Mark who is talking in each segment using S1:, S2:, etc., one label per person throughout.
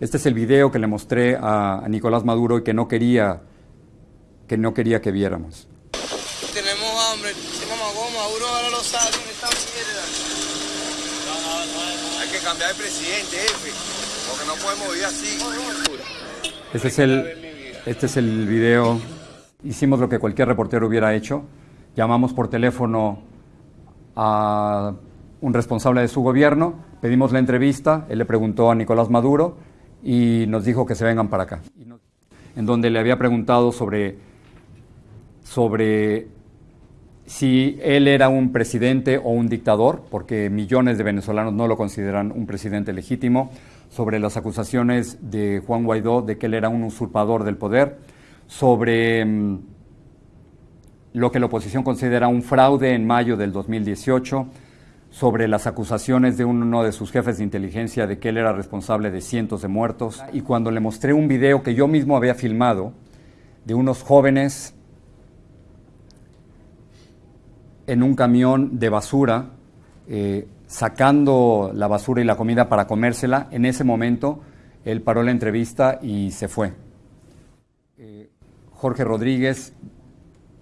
S1: Este es el video que le mostré a, a Nicolás Maduro y que no quería que no quería que viéramos.
S2: Tenemos hambre, si mamá Maduro ahora lo sabe, esta mierda. Hay que cambiar de presidente, jefe, porque no podemos vivir así.
S1: Este es el, este es el video. Hicimos lo que cualquier reportero hubiera hecho. Llamamos por teléfono a un responsable de su gobierno, pedimos la entrevista, él le preguntó a Nicolás Maduro y nos dijo que se vengan para acá. En donde le había preguntado sobre, sobre si él era un presidente o un dictador, porque millones de venezolanos no lo consideran un presidente legítimo, sobre las acusaciones de Juan Guaidó de que él era un usurpador del poder, sobre mm, lo que la oposición considera un fraude en mayo del 2018, sobre las acusaciones de uno de sus jefes de inteligencia de que él era responsable de cientos de muertos. Y cuando le mostré un video que yo mismo había filmado de unos jóvenes en un camión de basura, eh, sacando la basura y la comida para comérsela, en ese momento él paró la entrevista y se fue. Eh, Jorge Rodríguez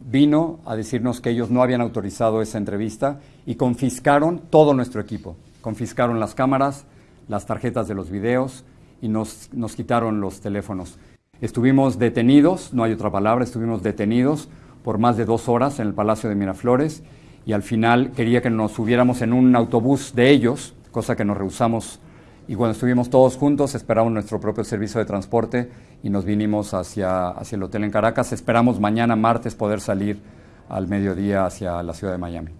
S1: vino a decirnos que ellos no habían autorizado esa entrevista y confiscaron todo nuestro equipo. Confiscaron las cámaras, las tarjetas de los videos y nos, nos quitaron los teléfonos. Estuvimos detenidos, no hay otra palabra, estuvimos detenidos por más de dos horas en el Palacio de Miraflores y al final quería que nos subiéramos en un autobús de ellos, cosa que nos rehusamos y cuando estuvimos todos juntos esperamos nuestro propio servicio de transporte y nos vinimos hacia, hacia el hotel en Caracas. Esperamos mañana martes poder salir al mediodía hacia la ciudad de Miami.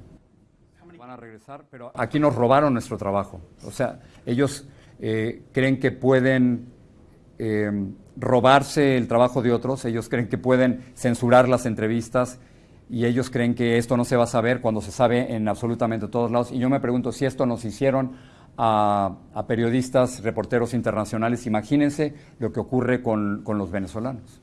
S1: Van a regresar, pero aquí nos robaron nuestro trabajo. O sea, ellos eh, creen que pueden eh, robarse el trabajo de otros, ellos creen que pueden censurar las entrevistas y ellos creen que esto no se va a saber cuando se sabe en absolutamente todos lados. Y yo me pregunto si esto nos hicieron a, periodistas, reporteros internacionales. Imagínense lo que ocurre con, con los venezolanos.